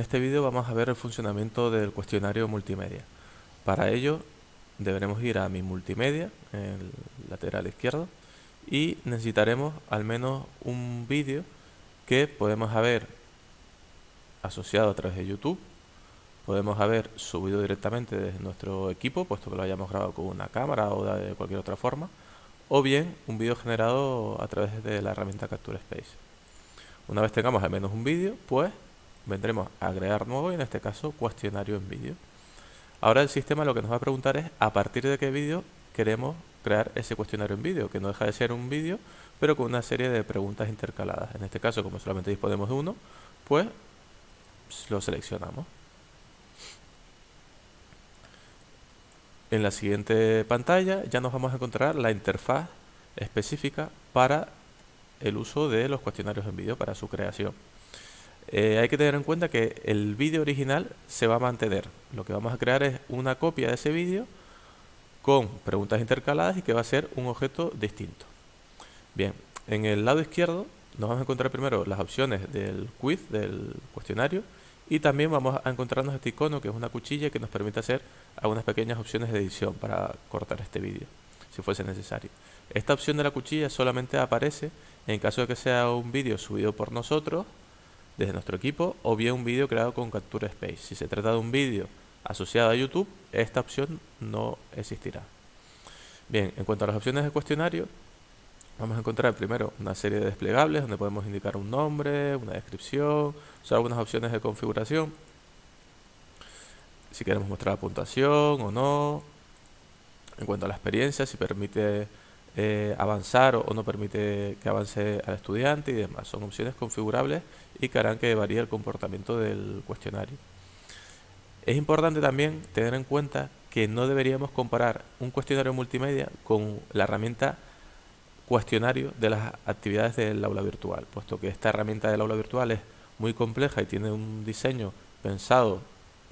este vídeo vamos a ver el funcionamiento del cuestionario multimedia. Para ello deberemos ir a mi multimedia, en el lateral izquierdo, y necesitaremos al menos un vídeo que podemos haber asociado a través de YouTube, podemos haber subido directamente desde nuestro equipo, puesto que lo hayamos grabado con una cámara o de cualquier otra forma, o bien un vídeo generado a través de la herramienta Capture Space. Una vez tengamos al menos un vídeo, pues vendremos a agregar nuevo y en este caso cuestionario en vídeo. Ahora el sistema lo que nos va a preguntar es a partir de qué vídeo queremos crear ese cuestionario en vídeo, que no deja de ser un vídeo, pero con una serie de preguntas intercaladas. En este caso, como solamente disponemos de uno, pues lo seleccionamos. En la siguiente pantalla ya nos vamos a encontrar la interfaz específica para el uso de los cuestionarios en vídeo, para su creación. Eh, hay que tener en cuenta que el vídeo original se va a mantener. Lo que vamos a crear es una copia de ese vídeo con preguntas intercaladas y que va a ser un objeto distinto. Bien, en el lado izquierdo nos vamos a encontrar primero las opciones del quiz, del cuestionario, y también vamos a encontrarnos este icono que es una cuchilla que nos permite hacer algunas pequeñas opciones de edición para cortar este vídeo, si fuese necesario. Esta opción de la cuchilla solamente aparece en caso de que sea un vídeo subido por nosotros desde nuestro equipo o bien un vídeo creado con Capture Space. Si se trata de un vídeo asociado a YouTube, esta opción no existirá. Bien, en cuanto a las opciones de cuestionario, vamos a encontrar primero una serie de desplegables donde podemos indicar un nombre, una descripción, son algunas opciones de configuración. Si queremos mostrar la puntuación o no. En cuanto a la experiencia, si permite eh, avanzar o, no permite que avance al estudiante y demás. Son opciones configurables y que harán que varíe el comportamiento del cuestionario. Es importante también tener en cuenta que no deberíamos comparar un cuestionario multimedia con la herramienta cuestionario de las actividades del aula virtual, puesto que esta herramienta del aula virtual es muy compleja y tiene un diseño pensado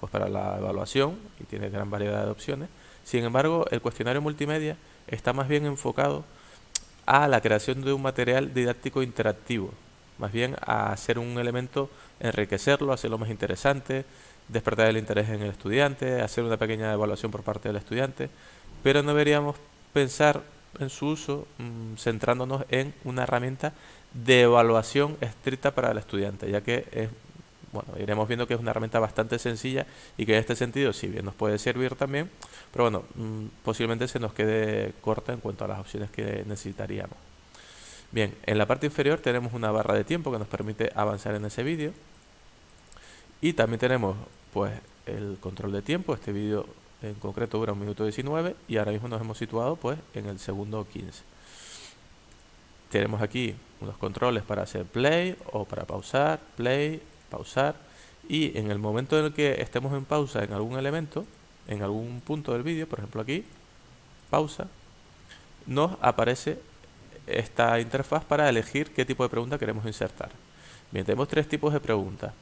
pues, para la evaluación y tiene gran variedad de opciones. Sin embargo, el cuestionario multimedia está más bien enfocado a la creación de un material didáctico interactivo, más bien a hacer un elemento, enriquecerlo, hacerlo más interesante, despertar el interés en el estudiante, hacer una pequeña evaluación por parte del estudiante, pero no deberíamos pensar en su uso mm, centrándonos en una herramienta de evaluación estricta para el estudiante, ya que es bueno, iremos viendo que es una herramienta bastante sencilla y que en este sentido, si bien nos puede servir también, pero bueno, mm, posiblemente se nos quede corta en cuanto a las opciones que necesitaríamos. Bien, en la parte inferior tenemos una barra de tiempo que nos permite avanzar en ese vídeo. Y también tenemos pues el control de tiempo, este vídeo en concreto dura un minuto 19 y ahora mismo nos hemos situado pues en el segundo 15 tenemos aquí unos controles para hacer play o para pausar, play, pausar y en el momento en el que estemos en pausa en algún elemento, en algún punto del vídeo, por ejemplo aquí, pausa, nos aparece esta interfaz para elegir qué tipo de pregunta queremos insertar. Bien, tenemos tres tipos de preguntas,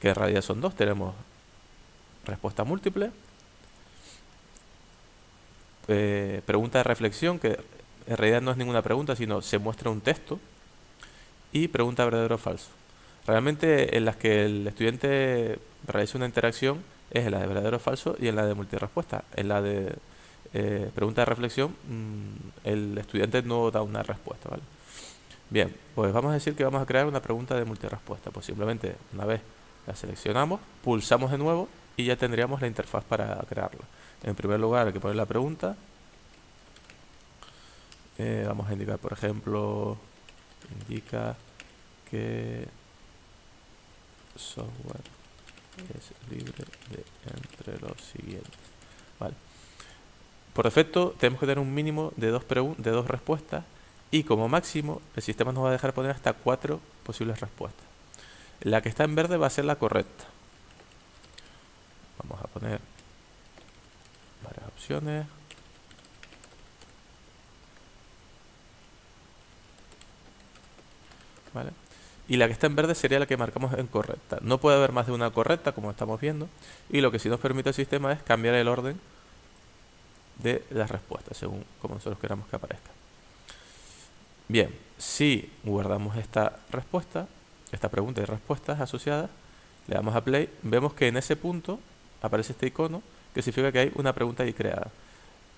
que en realidad son dos. Tenemos respuesta múltiple, eh, pregunta de reflexión, que en realidad no es ninguna pregunta, sino se muestra un texto, y pregunta verdadero o falso. Realmente en las que el estudiante realiza una interacción es en la de verdadero o falso y en la de multirespuesta. En la de eh, pregunta de reflexión mm, el estudiante no da una respuesta. ¿vale? Bien, pues vamos a decir que vamos a crear una pregunta de multirespuesta. Pues simplemente una vez la seleccionamos, pulsamos de nuevo y ya tendríamos la interfaz para crearla. En primer lugar hay que poner la pregunta. Eh, vamos a indicar, por ejemplo, indica que software es libre de entre los siguientes. Vale. Por defecto tenemos que tener un mínimo de dos, de dos respuestas y como máximo el sistema nos va a dejar poner hasta cuatro posibles respuestas. La que está en verde va a ser la correcta. Vamos a poner varias opciones. Vale y la que está en verde sería la que marcamos en correcta. No puede haber más de una correcta, como estamos viendo, y lo que sí nos permite el sistema es cambiar el orden de las respuestas, según como nosotros queramos que aparezca. Bien, si guardamos esta respuesta, esta pregunta y respuestas asociadas, le damos a play, vemos que en ese punto aparece este icono que significa que hay una pregunta ahí creada.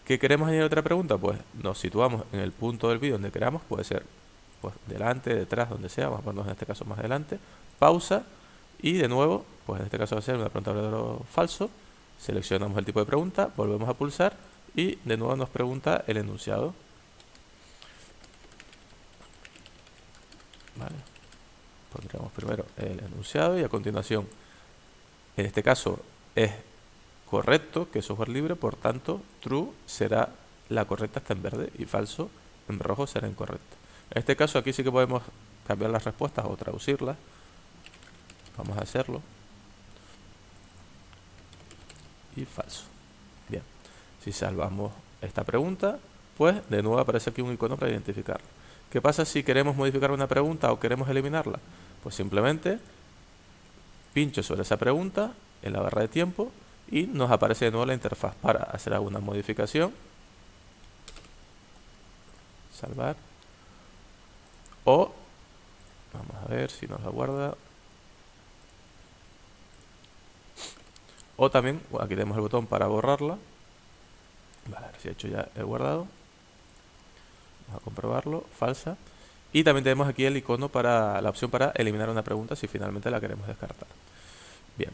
¿Qué queremos añadir otra pregunta? Pues nos situamos en el punto del vídeo donde queramos, puede ser pues delante, detrás, donde sea, vamos a ponernos en este caso más adelante, pausa y de nuevo, pues en este caso va a ser una pregunta verdadero falso, seleccionamos el tipo de pregunta, volvemos a pulsar y de nuevo nos pregunta el enunciado. Vale. Primero el enunciado y a continuación, en este caso es correcto que es software libre, por tanto, true será la correcta está en verde y falso en rojo será incorrecto. En este caso aquí sí que podemos cambiar las respuestas o traducirlas. Vamos a hacerlo. Y falso. Bien. Si salvamos esta pregunta, pues de nuevo aparece aquí un icono para identificarlo. ¿Qué pasa si queremos modificar una pregunta o queremos eliminarla? Pues simplemente pincho sobre esa pregunta en la barra de tiempo y nos aparece de nuevo la interfaz para hacer alguna modificación. Salvar. O, vamos a ver si nos la guarda. O también, aquí tenemos el botón para borrarla. Vale, si he hecho ya el guardado. Vamos a comprobarlo, falsa. Y también tenemos aquí el icono para la opción para eliminar una pregunta si finalmente la queremos descartar. Bien,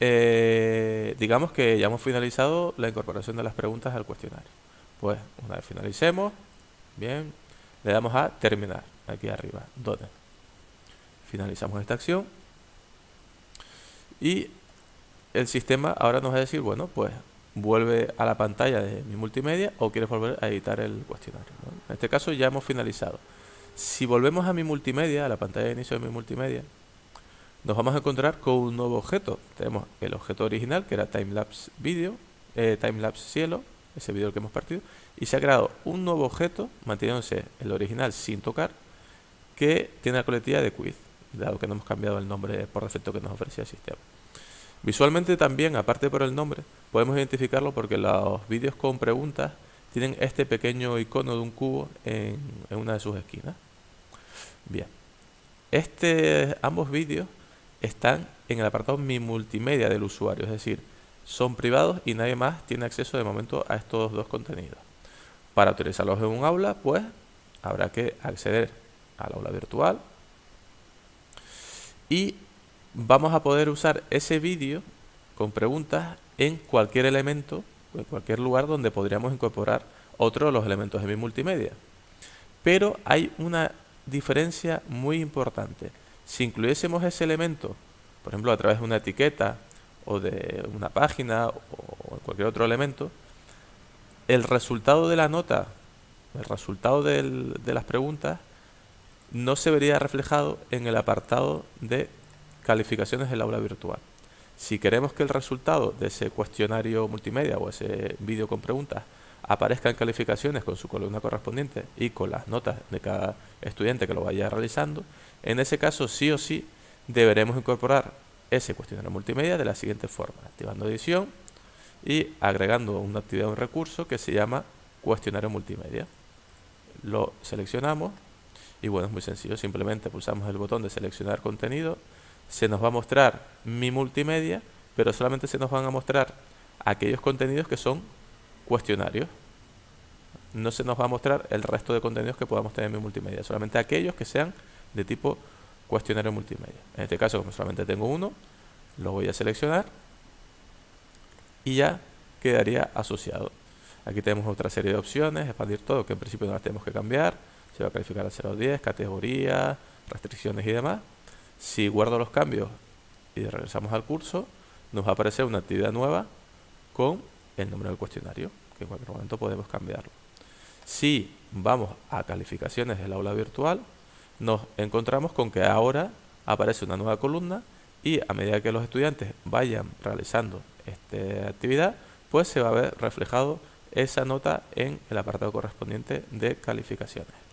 eh, digamos que ya hemos finalizado la incorporación de las preguntas al cuestionario. Pues una vez finalicemos, bien, le damos a terminar aquí arriba, donde finalizamos esta acción y el sistema ahora nos va a decir, bueno, pues vuelve a la pantalla de mi multimedia o quieres volver a editar el cuestionario. En este caso ya hemos finalizado. Si volvemos a mi multimedia, a la pantalla de inicio de mi multimedia, nos vamos a encontrar con un nuevo objeto. Tenemos el objeto original, que era timelapse video, eh, timelapse cielo, ese vídeo que hemos partido, y se ha creado un nuevo objeto, manteniéndose el original sin tocar, que tiene la coletilla de quiz, dado que no hemos cambiado el nombre por defecto que nos ofrecía el sistema. Visualmente también, aparte por el nombre, podemos identificarlo porque los vídeos con preguntas tienen este pequeño icono de un cubo en, en una de sus esquinas. Bien, este, ambos vídeos están en el apartado Mi Multimedia del usuario, es decir, son privados y nadie más tiene acceso de momento a estos dos contenidos. Para utilizarlos en un aula, pues habrá que acceder al aula virtual y vamos a poder usar ese vídeo con preguntas en cualquier elemento, en cualquier lugar donde podríamos incorporar otro de los elementos de mi multimedia. Pero hay una diferencia muy importante. Si incluyésemos ese elemento, por ejemplo, a través de una etiqueta o de una página o cualquier otro elemento, el resultado de la nota, el resultado de las preguntas, no se vería reflejado en el apartado de calificaciones del aula virtual. Si queremos que el resultado de ese cuestionario multimedia o ese vídeo con preguntas aparezca en calificaciones con su columna correspondiente y con las notas de cada estudiante que lo vaya realizando, en ese caso sí o sí deberemos incorporar ese cuestionario multimedia de la siguiente forma, activando edición y agregando una actividad, un recurso que se llama cuestionario multimedia. Lo seleccionamos y bueno, es muy sencillo, simplemente pulsamos el botón de seleccionar contenido, se nos va a mostrar mi multimedia, pero solamente se nos van a mostrar aquellos contenidos que son cuestionarios. No se nos va a mostrar el resto de contenidos que podamos tener en mi multimedia, solamente aquellos que sean de tipo cuestionario multimedia. En este caso, como solamente tengo uno, lo voy a seleccionar y ya quedaría asociado. Aquí tenemos otra serie de opciones, expandir todo, que en principio no las tenemos que cambiar. Se va a calificar a 0 a 10, categoría, restricciones y demás. Si guardo los cambios y regresamos al curso, nos va a aparecer una actividad nueva con el nombre del cuestionario, que en cualquier momento podemos cambiarlo. Si vamos a calificaciones del aula virtual, nos encontramos con que ahora aparece una nueva columna y a medida que los estudiantes vayan realizando esta actividad, pues se va a ver reflejado esa nota en el apartado correspondiente de calificaciones.